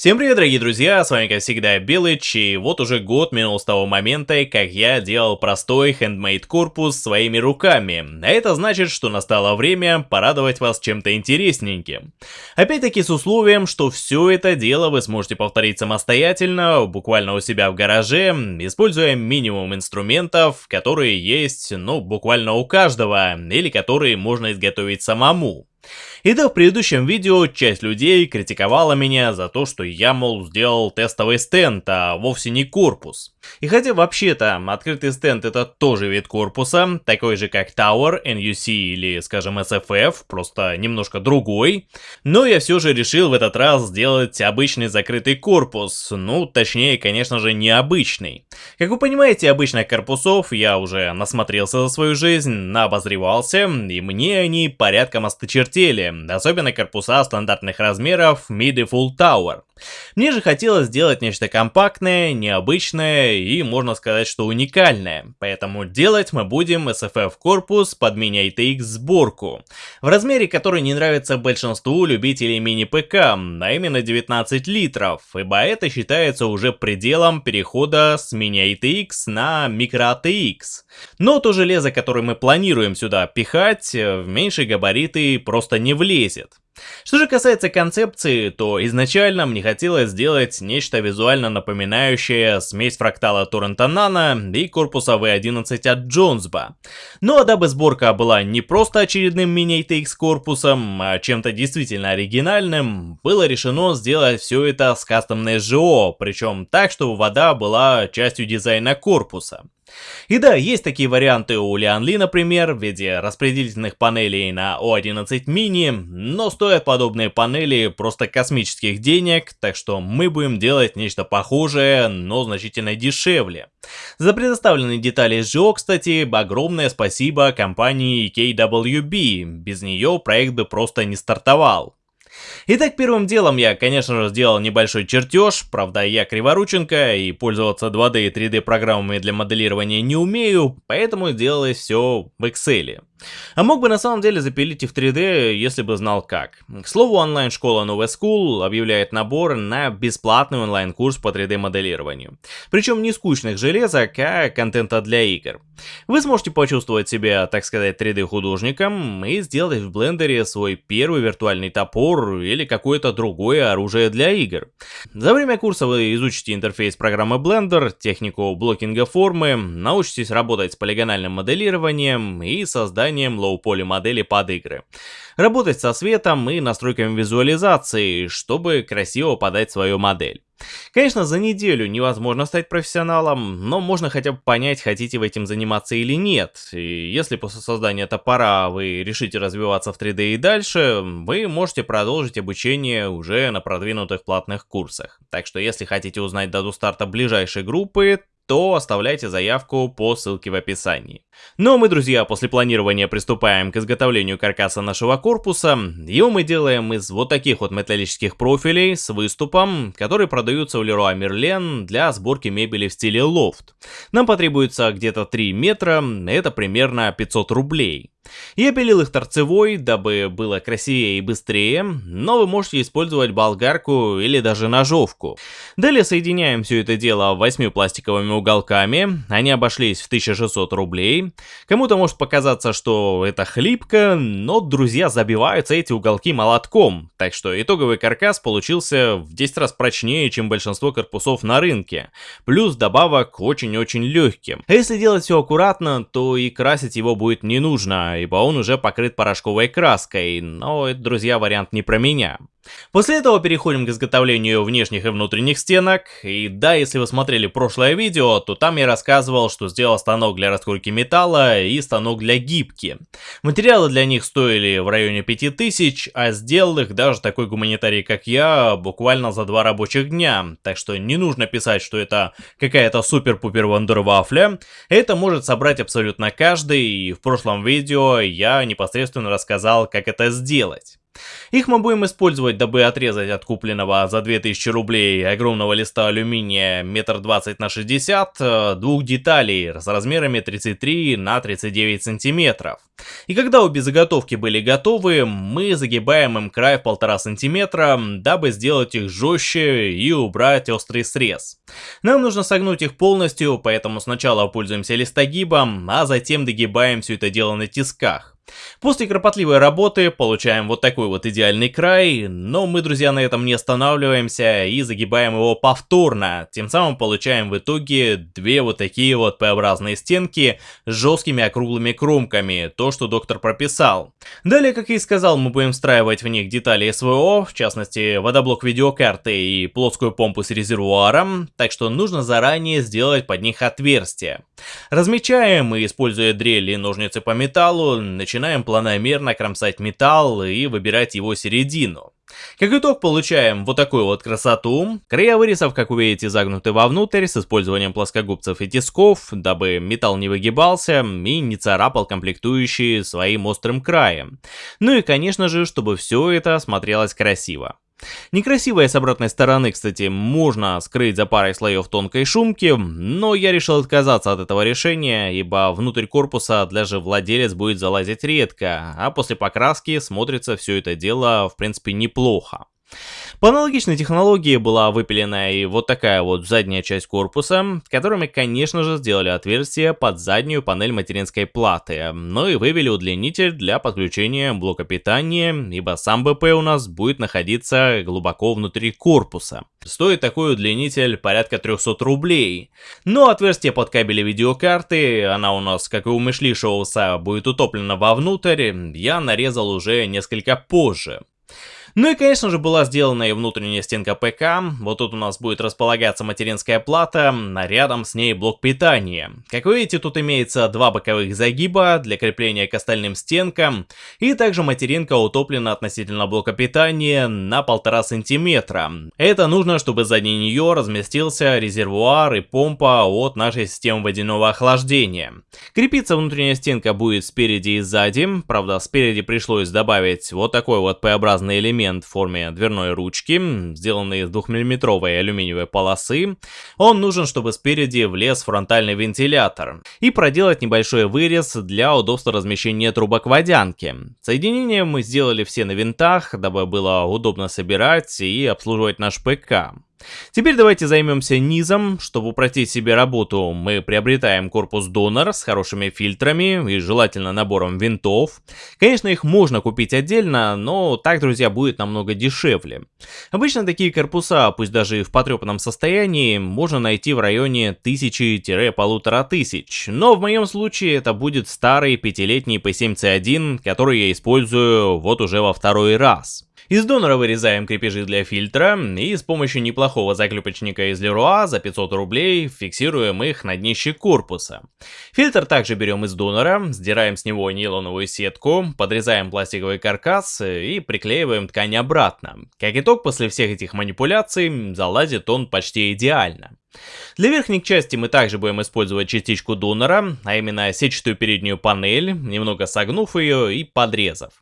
Всем привет, дорогие друзья, с вами как всегда Белыч, и вот уже год минул с того момента, как я делал простой handmade корпус своими руками. А это значит, что настало время порадовать вас чем-то интересненьким. Опять-таки с условием, что все это дело вы сможете повторить самостоятельно, буквально у себя в гараже, используя минимум инструментов, которые есть, ну, буквально у каждого, или которые можно изготовить самому. И да, в предыдущем видео часть людей критиковала меня за то, что я, мол, сделал тестовый стенд, а вовсе не корпус. И хотя вообще-то открытый стенд это тоже вид корпуса, такой же как Tower, NUC или, скажем, SFF, просто немножко другой, но я все же решил в этот раз сделать обычный закрытый корпус, ну, точнее, конечно же, необычный. Как вы понимаете, обычных корпусов я уже насмотрелся за свою жизнь, наобозревался, и мне они порядком осточертели, особенно корпуса стандартных размеров Mid и Full Tower. Мне же хотелось сделать нечто компактное, необычное и, можно сказать, что уникальное. Поэтому делать мы будем SFF корпус под мини-ITX сборку. В размере, который не нравится большинству любителей мини-ПК, а именно 19 литров, ибо это считается уже пределом перехода с мини-ITX на микро-ATX. Но то железо, которое мы планируем сюда пихать, в меньшие габариты просто не влезет. Что же касается концепции, то изначально мне хотелось сделать нечто визуально напоминающее смесь фрактала Торрента Nano и корпуса V11 от Джонсба. Но дабы сборка была не просто очередным мини-ATX корпусом, а чем-то действительно оригинальным, было решено сделать все это с кастомной СЖО, причем так, чтобы вода была частью дизайна корпуса. И да, есть такие варианты у Lianli, например, в виде распределительных панелей на O11 mini, но стоят подобные панели просто космических денег, так что мы будем делать нечто похожее, но значительно дешевле. За предоставленные детали SGO, кстати, огромное спасибо компании KWB, без нее проект бы просто не стартовал. Итак, первым делом я, конечно же, сделал небольшой чертеж, правда я криворученко и пользоваться 2D и 3D программами для моделирования не умею, поэтому делалось все в Excel. А мог бы на самом деле запилить и в 3D, если бы знал как. К слову, онлайн-школа Nova School объявляет набор на бесплатный онлайн-курс по 3D-моделированию. Причем не скучных железок, а контента для игр. Вы сможете почувствовать себя, так сказать, 3D-художником и сделать в блендере свой первый виртуальный топор или какое-то другое оружие для игр. За время курса вы изучите интерфейс программы Blender, технику блокинга формы, научитесь работать с полигональным моделированием и созданием созданием лоу-поли модели под игры. Работать со светом и настройками визуализации, чтобы красиво подать свою модель. Конечно, за неделю невозможно стать профессионалом, но можно хотя бы понять, хотите вы этим заниматься или нет. И если после создания топора вы решите развиваться в 3D и дальше, вы можете продолжить обучение уже на продвинутых платных курсах. Так что если хотите узнать дату старта ближайшей группы, то оставляйте заявку по ссылке в описании. Ну а мы, друзья, после планирования приступаем к изготовлению каркаса нашего корпуса. Его мы делаем из вот таких вот металлических профилей с выступом, которые продаются в Leroy Merlin для сборки мебели в стиле лофт. Нам потребуется где-то 3 метра, это примерно 500 рублей. Я пилил их торцевой, дабы было красивее и быстрее, но вы можете использовать болгарку или даже ножовку. Далее соединяем все это дело 8 пластиковыми уголками, они обошлись в 1600 рублей. Кому-то может показаться, что это хлипко, но друзья забиваются эти уголки молотком, так что итоговый каркас получился в 10 раз прочнее, чем большинство корпусов на рынке. Плюс добавок очень-очень легким. А если делать все аккуратно, то и красить его будет не нужно, ибо он уже покрыт порошковой краской, но это, друзья, вариант не про меня. После этого переходим к изготовлению внешних и внутренних стенок. И да, если вы смотрели прошлое видео, то там я рассказывал, что сделал станок для раскройки металла и станок для гибки. Материалы для них стоили в районе 5000, а сделал их даже такой гуманитарий, как я, буквально за два рабочих дня. Так что не нужно писать, что это какая-то супер-пупер вандервафля. Это может собрать абсолютно каждый, и в прошлом видео я непосредственно рассказал, как это сделать. Их мы будем использовать, дабы отрезать от купленного за 2000 рублей огромного листа алюминия 1,20 на 60 э, двух деталей с размерами 33 на 39 сантиметров. И когда обе заготовки были готовы, мы загибаем им край в полтора сантиметра, дабы сделать их жестче и убрать острый срез. Нам нужно согнуть их полностью, поэтому сначала пользуемся листогибом, а затем догибаем все это дело на тисках. После кропотливой работы получаем вот такой вот идеальный край, но мы, друзья, на этом не останавливаемся и загибаем его повторно. Тем самым получаем в итоге две вот такие вот П-образные стенки с жесткими округлыми кромками, то, что доктор прописал. Далее, как и сказал, мы будем встраивать в них детали СВО, в частности, водоблок видеокарты и плоскую помпу с резервуаром, так что нужно заранее сделать под них отверстие. Размечаем и, используя дрель и ножницы по металлу, начинаем планомерно кромсать металл и выбирать его середину. Как итог получаем вот такую вот красоту. Края вырезов, как вы видите, загнуты вовнутрь с использованием плоскогубцев и тисков, дабы металл не выгибался и не царапал комплектующие своим острым краем. Ну и конечно же, чтобы все это смотрелось красиво. Некрасивое с обратной стороны, кстати, можно скрыть за парой слоев тонкой шумки, но я решил отказаться от этого решения, ибо внутрь корпуса даже владелец будет залазить редко, а после покраски смотрится все это дело в принципе неплохо. По аналогичной технологии была выпилена и вот такая вот задняя часть корпуса, которыми, конечно же, сделали отверстие под заднюю панель материнской платы, но и вывели удлинитель для подключения блока питания, ибо сам БП у нас будет находиться глубоко внутри корпуса. Стоит такой удлинитель порядка 300 рублей. Но отверстие под кабели видеокарты, она у нас, как и у Мишли Шоуса, будет утоплена вовнутрь, я нарезал уже несколько позже. Ну и конечно же была сделана и внутренняя стенка ПК, вот тут у нас будет располагаться материнская плата, а рядом с ней блок питания. Как вы видите, тут имеется два боковых загиба для крепления к остальным стенкам, и также материнка утоплена относительно блока питания на полтора сантиметра. Это нужно, чтобы сзади нее разместился резервуар и помпа от нашей системы водяного охлаждения. Крепиться внутренняя стенка будет спереди и сзади, правда спереди пришлось добавить вот такой вот П-образный элемент, элемент в форме дверной ручки, сделанный из 2-мм алюминиевой полосы. Он нужен, чтобы спереди влез фронтальный вентилятор. И проделать небольшой вырез для удобства размещения трубок водянки. Соединения мы сделали все на винтах, дабы было удобно собирать и обслуживать наш ПК. Теперь давайте займемся низом. Чтобы упростить себе работу, мы приобретаем корпус донор с хорошими фильтрами и желательно набором винтов. Конечно, их можно купить отдельно, но так, друзья, будет намного дешевле. Обычно такие корпуса, пусть даже и в потрепанном состоянии, можно найти в районе 1000-1500, но в моем случае это будет старый пятилетний P7C1, который я использую вот уже во второй раз. Из донора вырезаем крепежи для фильтра и с помощью неплохого заклепочника из Leroy за 500 рублей фиксируем их на днище корпуса. Фильтр также берем из донора, сдираем с него нейлоновую сетку, подрезаем пластиковый каркас и приклеиваем ткань обратно. Как итог, после всех этих манипуляций залазит он почти идеально. Для верхней части мы также будем использовать частичку донора, а именно сетчатую переднюю панель, немного согнув ее и подрезав.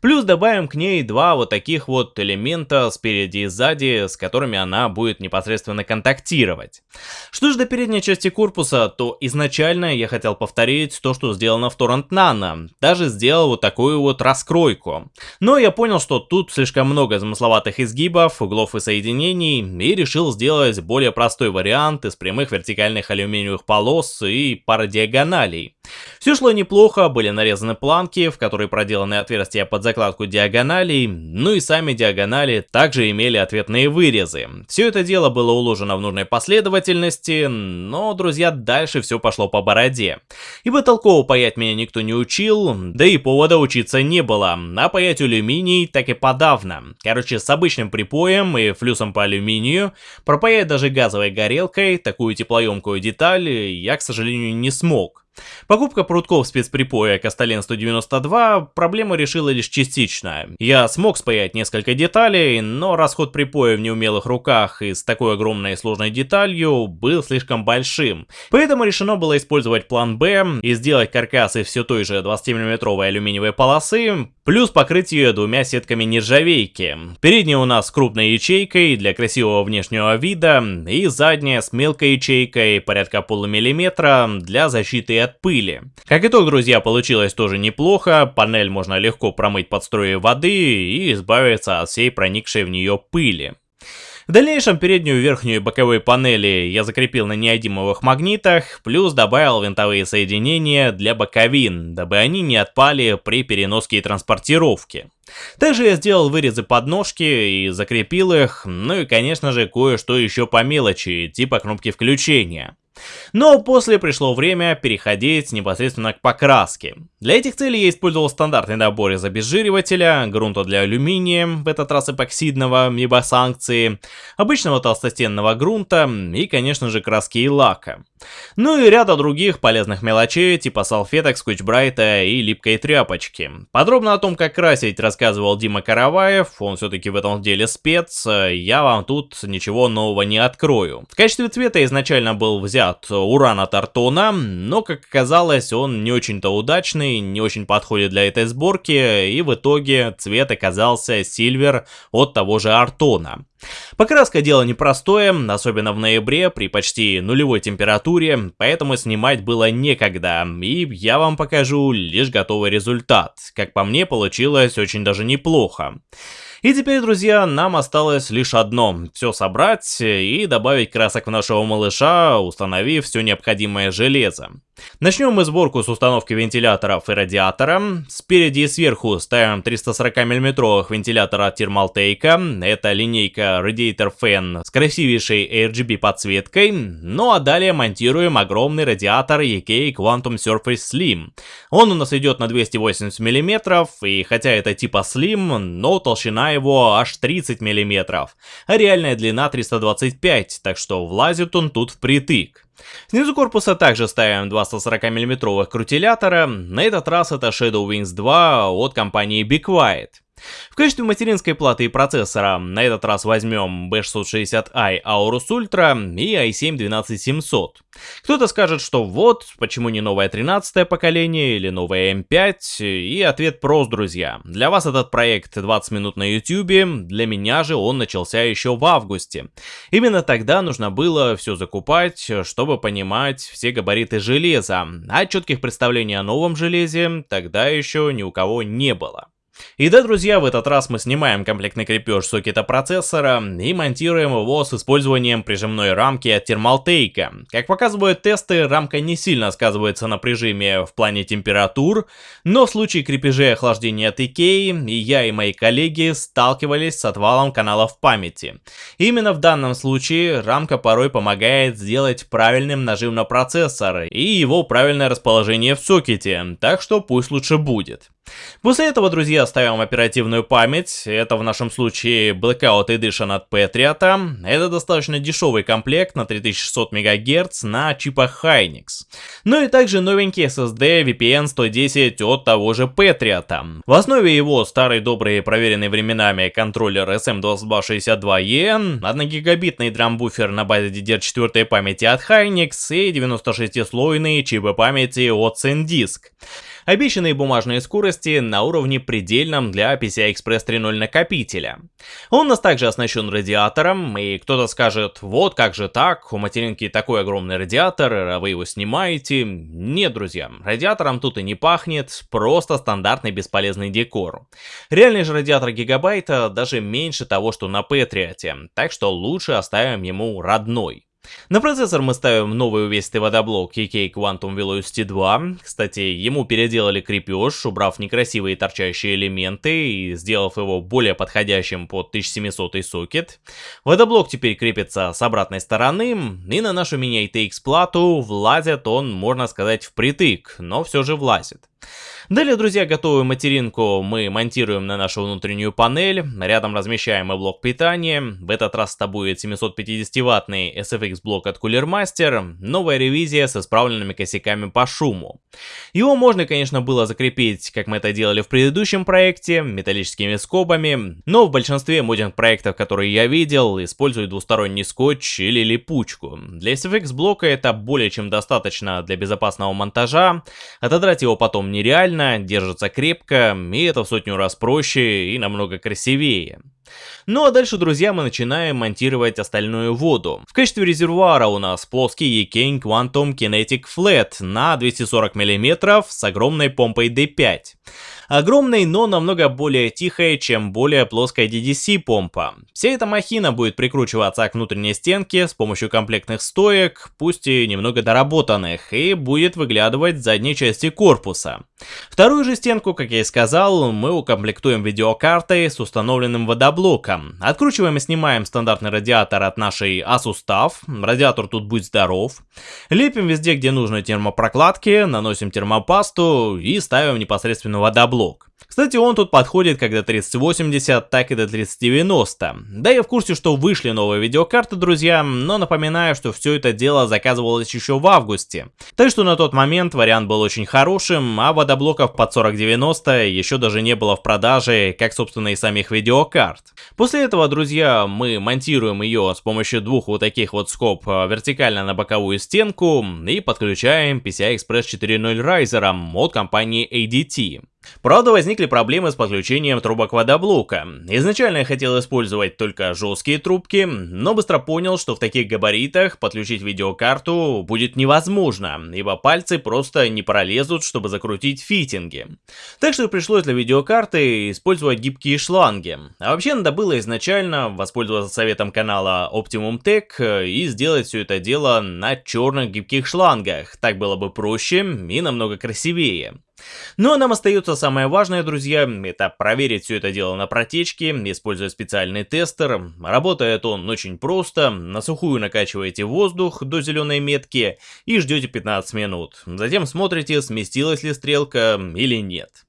Плюс добавим к ней два вот таких вот элемента спереди и сзади, с которыми она будет непосредственно контактировать. Что же до передней части корпуса, то изначально я хотел повторить то, что сделано в Torrent Nano. Даже сделал вот такую вот раскройку. Но я понял, что тут слишком много замысловатых изгибов, углов и соединений, и решил сделать более простой вариант вариант из прямых вертикальных алюминиевых полос и пара диагоналей. Все шло неплохо, были нарезаны планки, в которые проделаны отверстия под закладку диагоналей, ну и сами диагонали также имели ответные вырезы. Все это дело было уложено в нужной последовательности, но, друзья, дальше все пошло по бороде. Ибо толково паять меня никто не учил, да и повода учиться не было, а паять алюминий так и подавно. Короче, с обычным припоем и флюсом по алюминию пропаять даже газовой горелкой такую теплоемкую деталь я, к сожалению, не смог. Покупка прутков спецприпоя Кастален 192 проблему решила лишь частично. Я смог спаять несколько деталей, но расход припоя в неумелых руках и с такой огромной и сложной деталью был слишком большим. Поэтому решено было использовать план Б и сделать каркас из все той же 20-мм алюминиевой полосы, плюс покрыть ее двумя сетками нержавейки. Передняя у нас с крупной ячейкой для красивого внешнего вида и задняя с мелкой ячейкой порядка полумиллиметра для защиты от пыли. Как итог, друзья, получилось тоже неплохо, панель можно легко промыть под струей воды и избавиться от всей проникшей в нее пыли. В дальнейшем переднюю, верхнюю и боковые панели я закрепил на неодимовых магнитах, плюс добавил винтовые соединения для боковин, дабы они не отпали при переноске и транспортировке. Также я сделал вырезы подножки и закрепил их, ну и конечно же кое-что еще по мелочи, типа кнопки включения. Но после пришло время переходить непосредственно к покраске. Для этих целей я использовал стандартный набор из обезжиривателя, грунта для алюминия, в этот раз эпоксидного, либо санкции, обычного толстостенного грунта и, конечно же, краски и лака. Ну и ряда других полезных мелочей, типа салфеток, скотчбрайта и липкой тряпочки. Подробно о том, как красить, рассказывал Дима Караваев, он все-таки в этом деле спец, я вам тут ничего нового не открою. В качестве цвета изначально был взят от Артона, но, как оказалось, он не очень-то удачный, не очень подходит для этой сборки, и в итоге цвет оказался сильвер от того же Артона. Покраска дело непростое, особенно в ноябре при почти нулевой температуре, поэтому снимать было некогда, и я вам покажу лишь готовый результат. Как по мне, получилось очень даже неплохо. И теперь, друзья, нам осталось лишь одно – все собрать и добавить красок в нашего малыша, установив все необходимое железо. Начнем мы сборку с установки вентиляторов и радиатора. Спереди и сверху ставим 340 мм вентилятор от Thermaltake. Это линейка Radiator Fan с красивейшей RGB подсветкой. Ну а далее монтируем огромный радиатор EK Quantum Surface Slim. Он у нас идет на 280 мм, и хотя это типа Slim, но толщина его аж 30 мм, а реальная длина 325, так что влазит он тут впритык. Снизу корпуса также ставим два 140 мм крутилятора, на этот раз это Shadow Wings 2 от компании Be Quiet. В качестве материнской платы и процессора на этот раз возьмем B660i Aorus Ultra и i7-12700. Кто-то скажет, что вот, почему не новое 13 поколение или новое M5, и ответ прост, друзья. Для вас этот проект 20 минут на YouTube, для меня же он начался еще в августе. Именно тогда нужно было все закупать, чтобы понимать все габариты железа, а четких представлений о новом железе тогда еще ни у кого не было. И да, друзья, в этот раз мы снимаем комплектный крепеж сокета процессора и монтируем его с использованием прижимной рамки от Thermaltake. Как показывают тесты, рамка не сильно сказывается на прижиме в плане температур, но в случае крепежей охлаждения от и я и мои коллеги сталкивались с отвалом каналов памяти. Именно в данном случае рамка порой помогает сделать правильным нажим на процессор и его правильное расположение в сокете, так что пусть лучше будет. После этого, друзья, ставим оперативную память. Это в нашем случае Blackout Edition от Patriot. Это достаточно дешевый комплект на 3600 МГц на чипах Hynix. Ну и также новенький SSD VPN 110 от того же Patriot. В основе его старый добрый проверенный временами контроллер SM2262E, 1 гигабитный драмбуфер на базе DDR4 памяти от Hynix и 96-слойные чипы памяти от SanDisk. Обещанные бумажные скорости на уровне предельном для PCI Express 3.0 накопителя. Он у нас также оснащен радиатором, и кто-то скажет, вот как же так, у материнки такой огромный радиатор, а вы его снимаете. Нет, друзья, радиатором тут и не пахнет, просто стандартный бесполезный декор. Реальный же радиатор гигабайта даже меньше того, что на Патриоте, так что лучше оставим ему родной. На процессор мы ставим новый увесистый водоблок EK Quantum Velocity 2. Кстати, ему переделали крепеж, убрав некрасивые торчащие элементы и сделав его более подходящим под 1700 сокет. Водоблок теперь крепится с обратной стороны, и на нашу мини-ITX плату влазит он, можно сказать, впритык, но все же влазит. Далее, друзья, готовую материнку мы монтируем на нашу внутреннюю панель, рядом размещаем и блок питания, в этот раз это будет 750-ваттный SFX блок от Cooler Master, новая ревизия с исправленными косяками по шуму. Его можно, конечно, было закрепить, как мы это делали в предыдущем проекте, металлическими скобами, но в большинстве модинг проектов, которые я видел, используют двусторонний скотч или липучку. Для SFX блока это более чем достаточно для безопасного монтажа, отодрать его потом нереально, держится крепко, и это в сотню раз проще и намного красивее. Ну а дальше, друзья, мы начинаем монтировать остальную воду. В качестве резервуара у нас плоский Ekane Quantum Kinetic Flat на 240 мм с огромной помпой D5. Огромной, но намного более тихой, чем более плоская DDC помпа. Вся эта махина будет прикручиваться к внутренней стенке с помощью комплектных стоек, пусть и немного доработанных, и будет выглядывать с задней части корпуса. Вторую же стенку, как я и сказал, мы укомплектуем видеокартой с установленным водоблоком. Откручиваем и снимаем стандартный радиатор от нашей Asus TUF, радиатор тут будет здоров. Лепим везде, где нужно термопрокладки, наносим термопасту и ставим непосредственно водоблок блок. Кстати, он тут подходит как до 3080, так и до 3090. Да, я в курсе, что вышли новые видеокарты, друзья, но напоминаю, что все это дело заказывалось еще в августе. Так что на тот момент вариант был очень хорошим, а водоблоков под 4090 еще даже не было в продаже, как собственно и самих видеокарт. После этого, друзья, мы монтируем ее с помощью двух вот таких вот скоб э, вертикально на боковую стенку и подключаем PCI Express 4.0 Riser от компании ADT. Правда, возникли проблемы с подключением трубок водоблока. Изначально я хотел использовать только жесткие трубки, но быстро понял, что в таких габаритах подключить видеокарту будет невозможно, ибо пальцы просто не пролезут, чтобы закрутить фитинги. Так что пришлось для видеокарты использовать гибкие шланги. А вообще надо было изначально воспользоваться советом канала Optimum Tech и сделать все это дело на черных гибких шлангах. Так было бы проще и намного красивее. Ну а нам остается самое важное, друзья, это проверить все это дело на протечке, используя специальный тестер. Работает он очень просто, на сухую накачиваете воздух до зеленой метки и ждете 15 минут. Затем смотрите, сместилась ли стрелка или нет.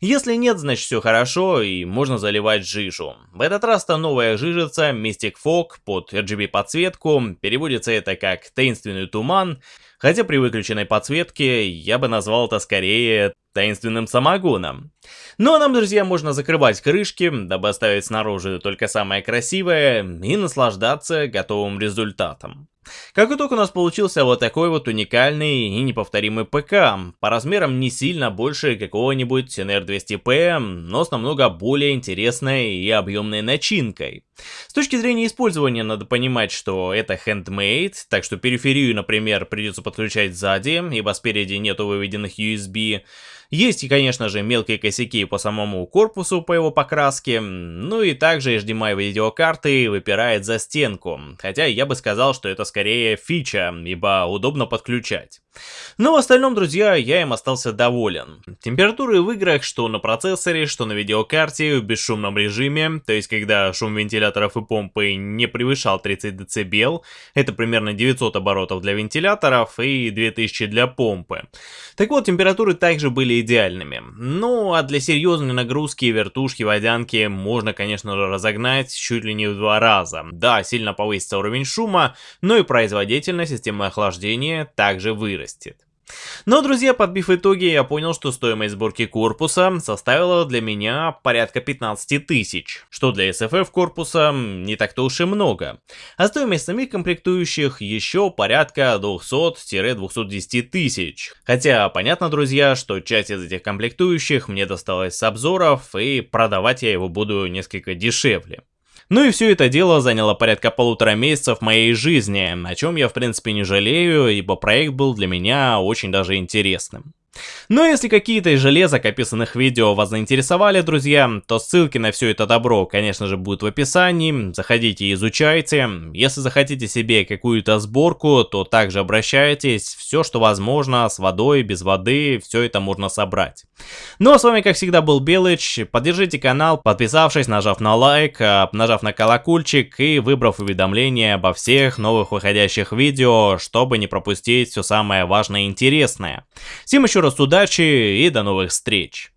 Если нет, значит все хорошо и можно заливать жижу. В этот раз то новая жижица Mystic Fog под RGB подсветку, переводится это как таинственный туман, Хотя при выключенной подсветке я бы назвал это скорее таинственным самогоном. Ну а нам, друзья, можно закрывать крышки, дабы оставить снаружи только самое красивое и наслаждаться готовым результатом. Как итог у нас получился вот такой вот уникальный и неповторимый ПК, по размерам не сильно больше какого-нибудь NR200P, но с намного более интересной и объемной начинкой. С точки зрения использования надо понимать, что это handmade, так что периферию, например, придется подключать сзади, ибо спереди нету выведенных USB, есть, конечно же, мелкие косяки по самому корпусу, по его покраске, ну и также HDMI видеокарты выпирает за стенку, хотя я бы сказал, что это скорее фича, ибо удобно подключать. Но в остальном, друзья, я им остался доволен. Температуры в играх, что на процессоре, что на видеокарте, в бесшумном режиме, то есть когда шум вентиляторов и помпы не превышал 30 дБ, это примерно 900 оборотов для вентиляторов и 2000 для помпы. Так вот, температуры также были идеальными. Ну, а для серьезной нагрузки вертушки, водянки можно, конечно же, разогнать чуть ли не в два раза. Да, сильно повысится уровень шума, но и производительность системы охлаждения также вырастет. Но, друзья, подбив итоги, я понял, что стоимость сборки корпуса составила для меня порядка 15 тысяч, что для SFF корпуса не так-то уж и много. А стоимость самих комплектующих еще порядка 200-210 тысяч. Хотя, понятно, друзья, что часть из этих комплектующих мне досталась с обзоров, и продавать я его буду несколько дешевле. Ну и все это дело заняло порядка полутора месяцев моей жизни, о чем я в принципе не жалею, ибо проект был для меня очень даже интересным. Но если какие-то из железок, описанных видео, вас заинтересовали, друзья, то ссылки на все это добро, конечно же, будут в описании, заходите и изучайте. Если захотите себе какую-то сборку, то также обращайтесь, все, что возможно, с водой, без воды, все это можно собрать. Ну а с вами, как всегда, был Белыч, поддержите канал, подписавшись, нажав на лайк, а, нажав на колокольчик и выбрав уведомления обо всех новых выходящих видео, чтобы не пропустить все самое важное и интересное. Всем еще раз удачи и до новых встреч!